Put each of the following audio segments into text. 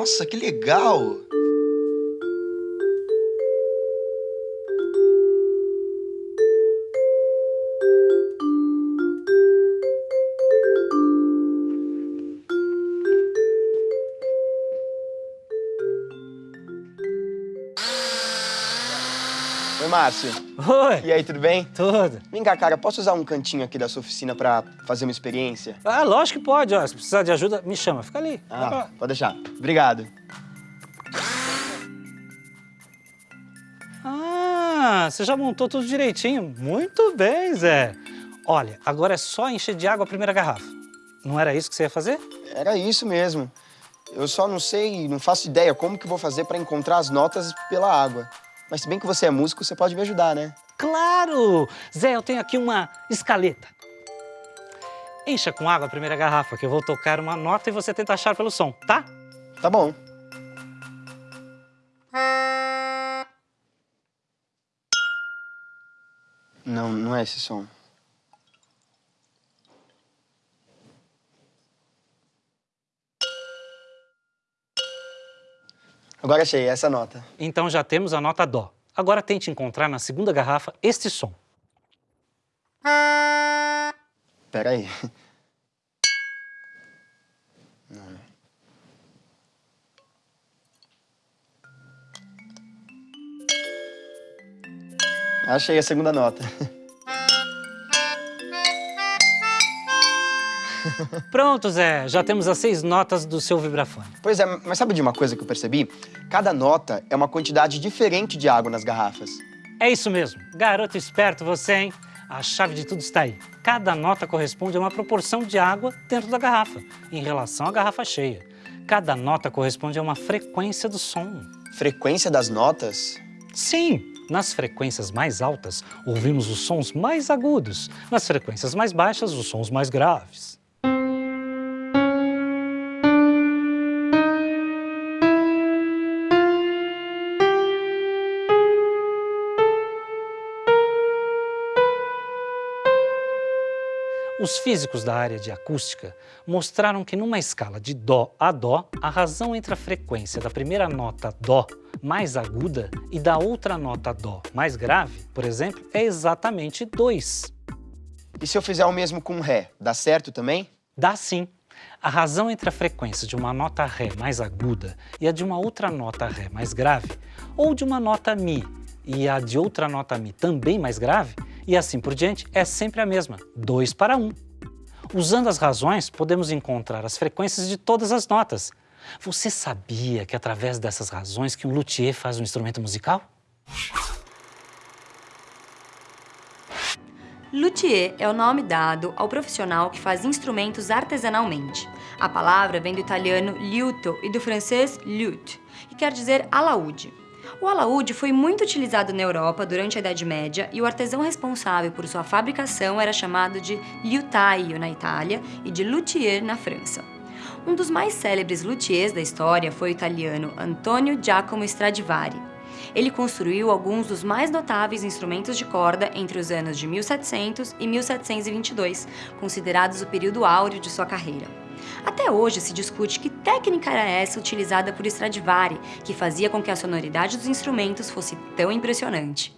Nossa, que legal! Márcio. Oi, E aí, tudo bem? tudo. Vem cá, cara, posso usar um cantinho aqui da sua oficina pra fazer uma experiência? Ah, lógico que pode, ó. Se precisar de ajuda, me chama. Fica ali. Pra Ah, lá. pode deixar. Obrigado. Ah, você já montou tudo direitinho. Muito bem, Zé. Olha, agora é só encher de água a primeira garrafa. Não era isso que você ia fazer? Era isso mesmo. Eu só não sei, não faço ideia como que vou fazer pra encontrar as notas pela água. Mas se bem que você é músico, você pode me ajudar, né? Claro! Zé, eu tenho aqui uma escaleta. Encha com água a primeira garrafa, que eu vou tocar uma nota e você tenta achar pelo som, tá? Tá bom. Não, não é esse som. Agora achei essa nota. Então já temos a nota Dó. Agora tente encontrar na segunda garrafa este som. Pera aí. Achei a segunda nota. Pronto, Zé. Já temos as seis notas do seu vibrafone. Pois é, mas sabe de uma coisa que eu percebi? Cada nota é uma quantidade diferente de água nas garrafas. É isso mesmo. Garoto esperto você, hein? A chave de tudo está aí. Cada nota corresponde a uma proporção de água dentro da garrafa, em relação à garrafa cheia. Cada nota corresponde a uma frequência do som. Frequência das notas? Sim, nas frequências mais altas, ouvimos os sons mais agudos. Nas frequências mais baixas, os sons mais graves. Os físicos da área de acústica mostraram que numa escala de Dó a Dó, a razão entre a frequência da primeira nota Dó mais aguda e da outra nota Dó mais grave, por exemplo, é exatamente 2. E se eu fizer o mesmo com Ré, dá certo também? Dá sim. A razão entre a frequência de uma nota Ré mais aguda e a de uma outra nota Ré mais grave, ou de uma nota Mi e a de outra nota Mi também mais grave, e assim por diante, é sempre a mesma, 2 para 1. Usando as razões, podemos encontrar as frequências de todas as notas. Você sabia que é através dessas razões que um luthier faz um instrumento musical? Luthier é o nome dado ao profissional que faz instrumentos artesanalmente. A palavra vem do italiano liuto e do francês luth, que quer dizer alaúde. O alaúde foi muito utilizado na Europa durante a Idade Média e o artesão responsável por sua fabricação era chamado de liutaio na Itália e de luthier na França. Um dos mais célebres luthiers da história foi o italiano Antonio Giacomo Stradivari. Ele construiu alguns dos mais notáveis instrumentos de corda entre os anos de 1700 e 1722, considerados o período áureo de sua carreira. Até hoje se discute que técnica era essa utilizada por Stradivari, que fazia com que a sonoridade dos instrumentos fosse tão impressionante.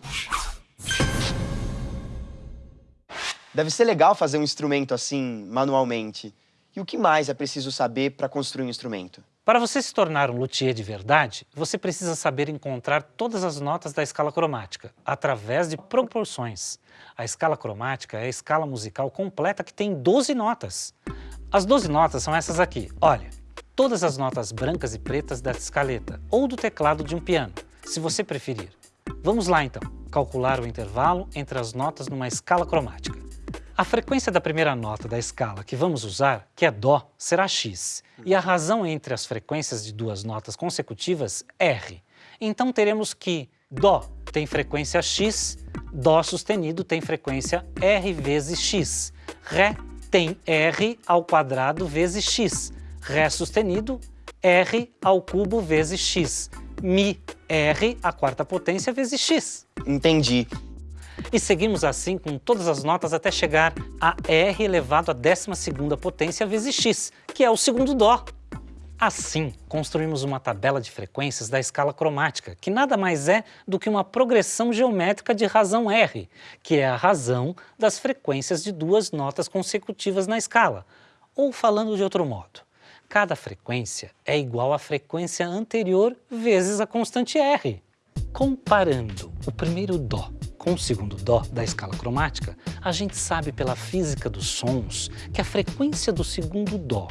Deve ser legal fazer um instrumento assim, manualmente. E o que mais é preciso saber para construir um instrumento? Para você se tornar um luthier de verdade, você precisa saber encontrar todas as notas da escala cromática, através de proporções. A escala cromática é a escala musical completa que tem 12 notas. As 12 notas são essas aqui, olha. Todas as notas brancas e pretas da escaleta, ou do teclado de um piano, se você preferir. Vamos lá então, calcular o intervalo entre as notas numa escala cromática. A frequência da primeira nota da escala que vamos usar, que é Dó, será X, e a razão entre as frequências de duas notas consecutivas, R. Então teremos que Dó tem frequência X, Dó sustenido tem frequência R vezes X, Ré tem R ao quadrado vezes X, Ré sustenido, R ao cubo vezes X, Mi, R à quarta potência vezes X. Entendi. E seguimos assim com todas as notas até chegar a R elevado à 12ª potência vezes X, que é o segundo Dó. Assim, construímos uma tabela de frequências da escala cromática, que nada mais é do que uma progressão geométrica de razão R, que é a razão das frequências de duas notas consecutivas na escala. Ou falando de outro modo, cada frequência é igual à frequência anterior vezes a constante R. Comparando o primeiro Dó com o segundo Dó da escala cromática, a gente sabe pela física dos sons que a frequência do segundo Dó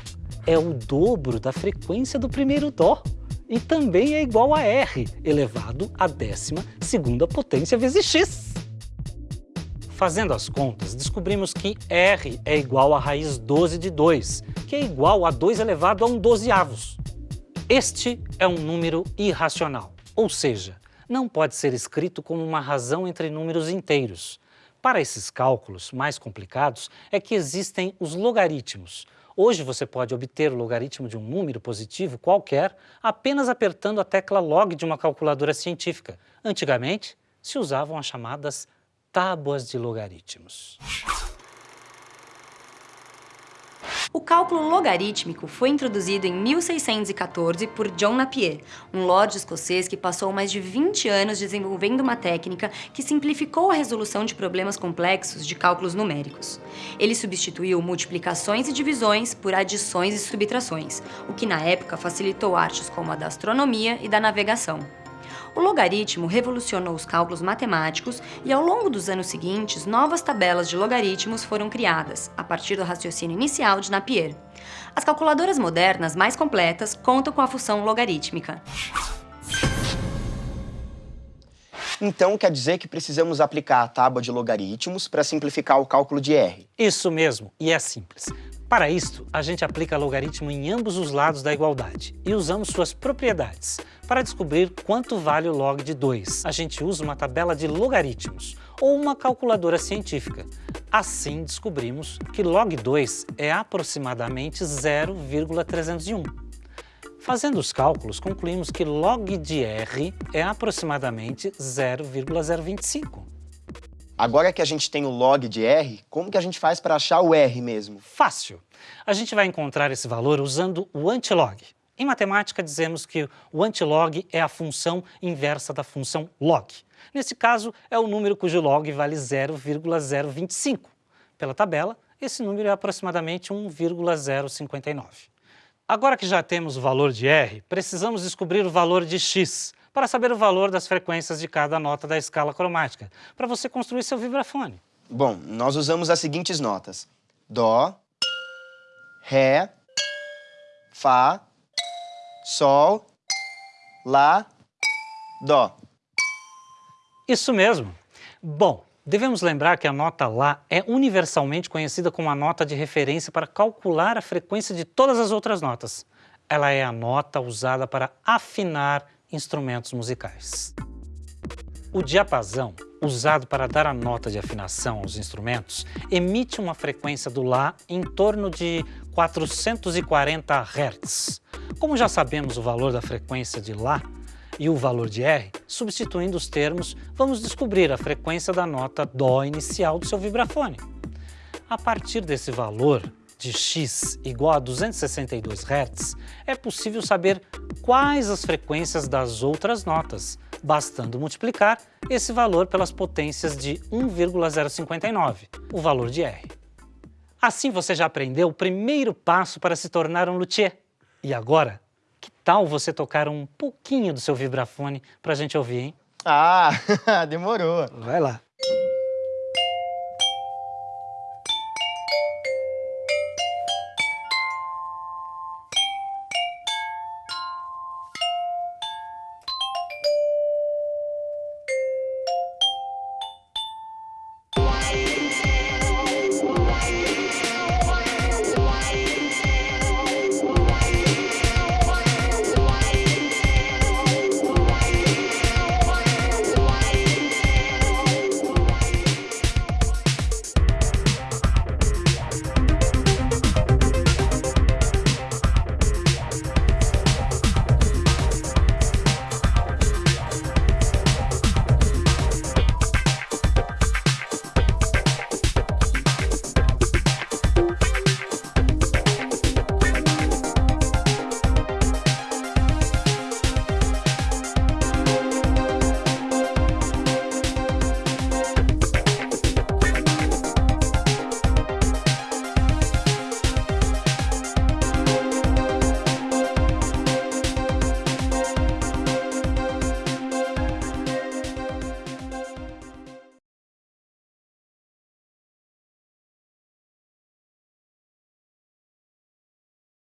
é o dobro da frequência do primeiro Dó e também é igual a R elevado à décima segunda potência vezes x. Fazendo as contas, descobrimos que R é igual a raiz 12 de 2, que é igual a 2 elevado a 1 dozeavos. Este é um número irracional, ou seja, não pode ser escrito como uma razão entre números inteiros. Para esses cálculos mais complicados é que existem os logaritmos, Hoje você pode obter o logaritmo de um número positivo qualquer apenas apertando a tecla log de uma calculadora científica. Antigamente, se usavam as chamadas tábuas de logaritmos. O cálculo logarítmico foi introduzido em 1614 por John Napier, um lord escocês que passou mais de 20 anos desenvolvendo uma técnica que simplificou a resolução de problemas complexos de cálculos numéricos. Ele substituiu multiplicações e divisões por adições e subtrações, o que na época facilitou artes como a da astronomia e da navegação. O logaritmo revolucionou os cálculos matemáticos e ao longo dos anos seguintes, novas tabelas de logaritmos foram criadas, a partir do raciocínio inicial de Napier. As calculadoras modernas mais completas contam com a função logarítmica. Então quer dizer que precisamos aplicar a tábua de logaritmos para simplificar o cálculo de R. Isso mesmo, e é simples. Para isto, a gente aplica logaritmo em ambos os lados da igualdade e usamos suas propriedades. Para descobrir quanto vale o log de 2, a gente usa uma tabela de logaritmos ou uma calculadora científica. Assim, descobrimos que log 2 é aproximadamente 0,301. Fazendo os cálculos, concluímos que log de R é aproximadamente 0,025. Agora que a gente tem o log de R, como que a gente faz para achar o R mesmo? Fácil! A gente vai encontrar esse valor usando o antilog. Em matemática, dizemos que o antilog é a função inversa da função log. Nesse caso, é o número cujo log vale 0,025. Pela tabela, esse número é aproximadamente 1,059. Agora que já temos o valor de R, precisamos descobrir o valor de x, para saber o valor das frequências de cada nota da escala cromática, para você construir seu vibrafone. Bom, nós usamos as seguintes notas. Dó, Ré, Fá, Sol, Lá, Dó. Isso mesmo. Bom, devemos lembrar que a nota Lá é universalmente conhecida como a nota de referência para calcular a frequência de todas as outras notas. Ela é a nota usada para afinar instrumentos musicais. O diapasão, usado para dar a nota de afinação aos instrumentos, emite uma frequência do Lá em torno de 440 Hz. Como já sabemos o valor da frequência de Lá e o valor de R, substituindo os termos, vamos descobrir a frequência da nota Dó inicial do seu vibrafone. A partir desse valor, de x igual a 262 Hz, é possível saber quais as frequências das outras notas, bastando multiplicar esse valor pelas potências de 1,059, o valor de R. Assim você já aprendeu o primeiro passo para se tornar um luthier. E agora, que tal você tocar um pouquinho do seu vibrafone para a gente ouvir, hein? Ah, demorou. Vai lá.